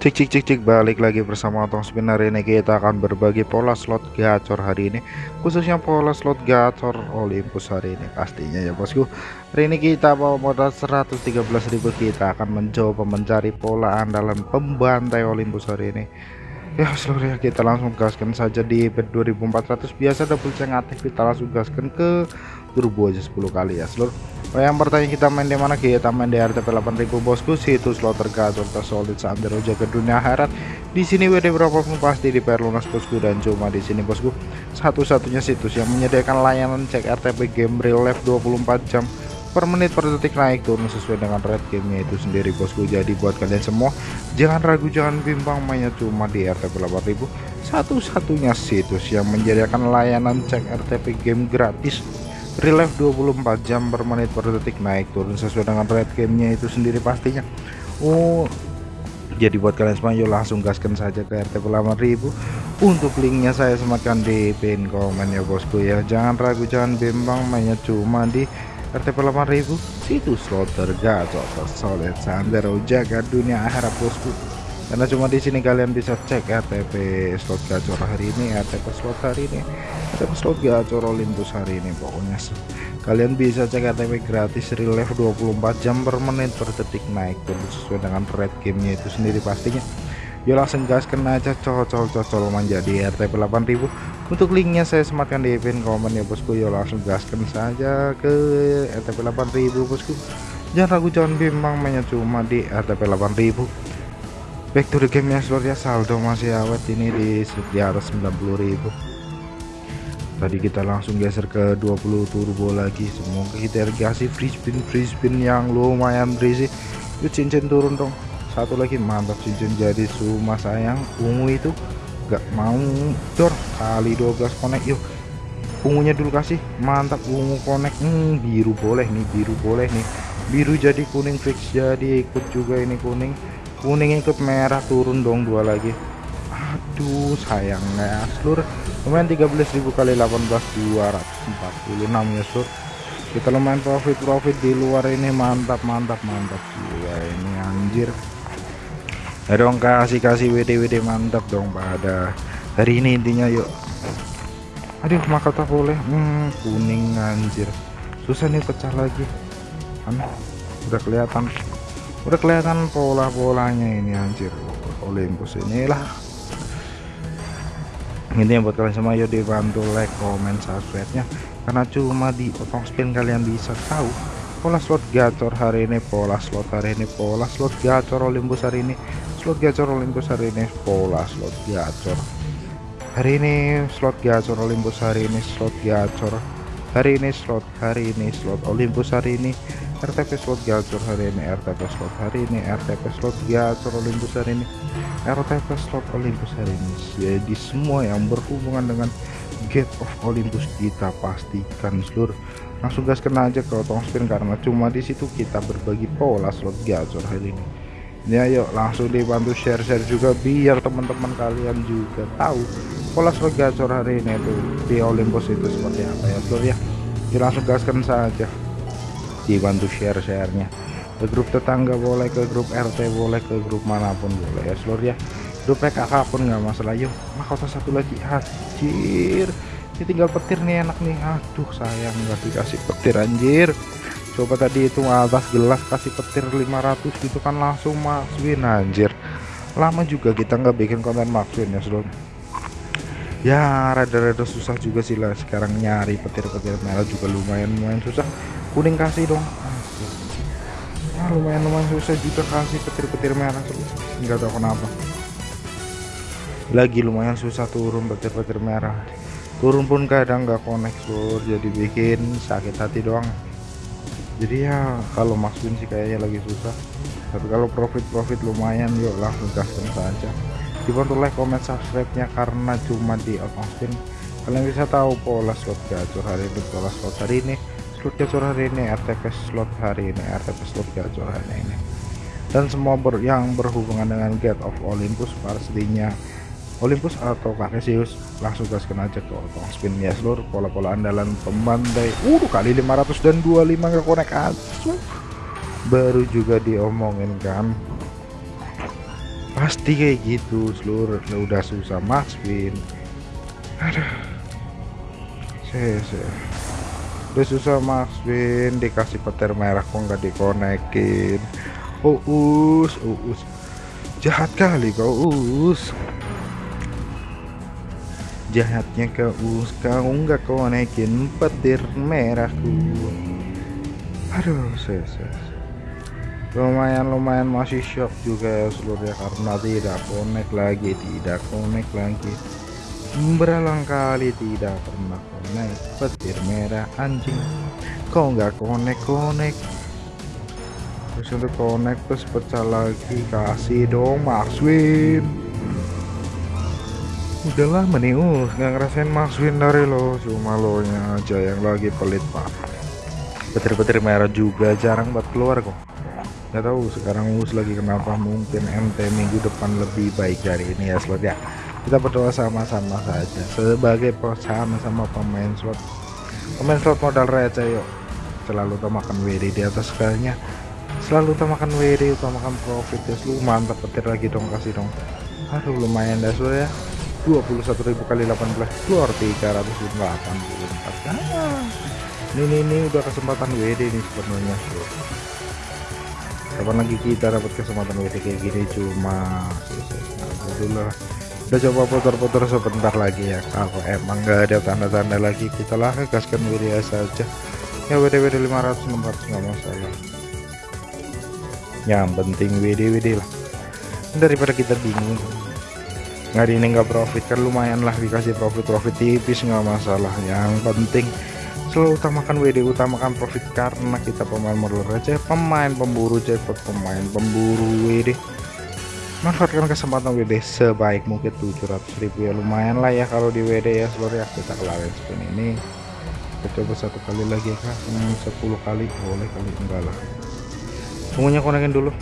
Cik cik cik cik balik lagi bersama Otong Spin hari ini kita akan berbagi pola slot gacor hari ini. Khususnya pola slot gacor Olympus hari ini pastinya ya bosku. Hari ini kita bawa modal 113.000 kita akan mencoba mencari pola andalan pembantai Olympus hari ini. Ya seluruhnya kita langsung gaskan saja di bet 2400 biasa double ceng aktif kita langsung gaskan ke turbo aja 10 kali ya seluruh Oh, yang bertanya kita main di mana kita main di RTP 8000 bosku. Situs slot tergacor tersolid sandero jaga dunia akhirat. Di sini WD berapapun pasti di lunas bosku dan cuma di sini bosku. Satu-satunya situs yang menyediakan layanan cek RTP game real life 24 jam per menit per detik naik turun sesuai dengan red gamenya itu sendiri bosku. Jadi buat kalian semua jangan ragu jangan bimbang mainnya cuma di RTP 8000 satu-satunya situs yang menyediakan layanan cek RTP game gratis relief 24 jam per menit per detik naik turun sesuai dengan red gamenya itu sendiri pastinya. Oh jadi buat kalian semua yuk langsung gaskan saja ke RTP 8000 untuk linknya saya semakan di pin komen ya bosku ya. Jangan ragu jangan bimbang mainnya cuma di RTP 8000 situs slot tergacor tersolid sandero jaga dunia akhirat bosku karena cuma di sini kalian bisa cek RTP slot gacor hari ini RTP slot hari ini. RTP slot gacor Olympus hari ini pokoknya kalian bisa cek RTP gratis relief 24 jam per menit per detik naik terus sesuai dengan red gamenya itu sendiri pastinya. Yuk langsung gaskan aja cocol-cocol menjadi RTP 8000 untuk linknya saya sematkan di pin komen ya bosku. Yuk langsung gaskan saja ke RTP 8000 bosku. Jangan ragu jangan bimbang mainnya cuma di RTP 8000 back to the game ya sepertinya saldo masih awet ini di, atas 90.000 tadi kita langsung geser ke 20 turbo lagi. Semoga kita kasih free spin free spin yang lumayan berisi. Yuk cincin turun dong. Satu lagi mantap cincin jadi cuma sayang. Ungu itu gak mau dor. Kali 12 connect yuk. Ungunya dulu kasih. Mantap ungu connect. Hmm, biru boleh nih biru boleh nih. Biru jadi kuning fix jadi ikut juga ini kuning kuning ikut merah turun dong dua lagi. Aduh sayangnya seluruh lumayan 13.000 kali 18 246 ya sur. Kita lumayan profit profit di luar ini. Mantap mantap mantap. Juga ini anjir. Ya dong kasih kasih WD WD mantap dong pada hari ini intinya yuk. Aduh maka tak boleh. Hmm, kuning anjir. Susah nih pecah lagi. Kan udah kelihatan udah kelihatan pola-polanya ini anjir. Olympus inilah. Ini yang buat kalian semua yuk dibantu like comment subscribe nya karena cuma di otong spin kalian bisa tahu pola slot gacor hari ini pola slot hari ini pola slot gacor Olympus hari ini slot gacor Olympus hari ini pola slot gacor. Hari ini slot gacor Olympus hari ini slot gacor. Hari ini slot hari ini slot Olympus hari ini RTP slot gacor hari ini RTP slot hari ini RTP slot gacor Olympus hari ini RTP slot Olympus hari ini. Jadi semua yang berhubungan dengan Gate of Olympus kita pastikan seluruh langsung gas kena aja ke otong spin karena cuma di situ kita berbagi pola slot gacor hari ini. Ya yuk langsung dibantu share-share juga biar teman-teman kalian juga tahu pola slot gacor hari ini tuh di Olympus itu seperti apa ya seluruh ya. Langsung gaskan saja dibantu share-sharenya. Ke grup tetangga boleh ke grup RT boleh ke grup mana pun boleh ya seluruh ya. Grup PKK pun nggak masalah. Yuk mahkota satu lagi. Anjir ini tinggal petir nih enak nih. Aduh sayang nggak dikasih petir anjir. Coba tadi itu atas gelas kasih petir 500 gitu kan langsung masukin anjir. Lama juga kita nggak bikin konten maksudnya ya seluruh ya rada-rada susah juga sih lah sekarang nyari petir-petir merah juga lumayan lumayan susah kuning kasih dong. Ah, lumayan lumayan susah juga kasih petir-petir merah nggak tahu kenapa. Lagi lumayan susah turun petir-petir merah. Turun pun kadang nggak connect sur. Jadi bikin sakit hati doang. Jadi ya kalau maksudnya sih kayaknya lagi susah. Tapi kalau profit-profit lumayan yuk langsung gaskan saja. Dibantu like comment subscribe nya karena cuma di outspin kalian bisa tahu pola slot gacor hari ini pola slot hari ini slot gacor hari ini RTP slot hari ini RTP slot gacor hari ini. Dan semua ber, yang berhubungan dengan Gate of Olympus pastinya Olympus atau Cartesius langsung gaskan aja ke otong spin. Ya seluruh pola-pola andalan pemandai. Uh kali 500 dan 25 ke konek asu. Baru juga diomongin kan. Pasti kayak gitu seluruh. Udah susah Max Win aduh. Saya. Udah susah Max Win. Dikasih petir merah kok nggak dikonekin uus uus. Jahat kali kau us jahatnya kau us kau nggak konekin petir merahku aduh saya, saya lumayan-lumayan masih shock juga ya seluruhnya. Karena tidak connect lagi tidak connect lagi berulang kali tidak pernah connect petir merah anjing. Kok nggak connect terus untuk connect terus pecah lagi. Kasih dong Max Win. Udahlah menius nggak ngerasain Max Win dari lo. Cuma lo nya aja yang lagi pelit pak. Petir-petir merah juga jarang buat keluar kok. Nggak tahu sekarang us lagi kenapa mungkin MT minggu depan lebih baik dari ini ya slot ya kita berdoa sama-sama saja sebagai sama sama pemain slot pemain slot modal receh yuk selalu utamakan WD di atas segalanya selalu utamakan WD utamakan profit ya lu mantap petir lagi dong kasih dong aduh lumayan dah slot ya 21.000 kali 18 keluar 384 ah, ini, ini ini udah kesempatan WD nih sebenarnya kapan lagi kita dapat kesempatan WD kayak gini cuma Alhamdulillah udah coba putar-putar sebentar lagi ya. Kalau emang nggak ada tanda-tanda lagi. Kita lah gaskan WD saja. Ya WD WD 500 600 nggak masalah. Yang penting WD WD lah. Daripada kita bingung. Hari ini nggak profit. Kan lumayan lah dikasih profit profit tipis nggak masalah. Yang penting selalu utamakan WD utamakan profit. Karena kita pemain modal receh pemain pemburu jackpot pemain pemburu WD manfaatkan kesempatan WD sebaik mungkin 700.000 ya lumayan lah ya kalau di WD ya. Seluruh ya kita kelarin spin ini kita coba satu kali lagi kah hmm, 10 kali boleh kali enggak lah. Tunggunya konekin dulu.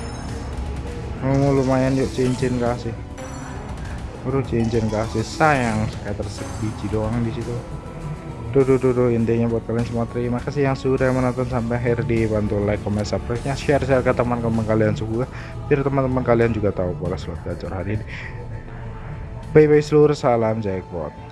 Oh, lumayan yuk cincin kasih. Baru cincin kasih sayang. Kayak tersek biji doang di situ Duh, intinya buat kalian semua terima kasih yang sudah menonton sampai akhir. Dibantu like, comment, subscribe nya share share ke teman-teman kalian juga biar teman-teman kalian juga tahu bola slot gacor hari ini. Bye bye seluruh salam jackpot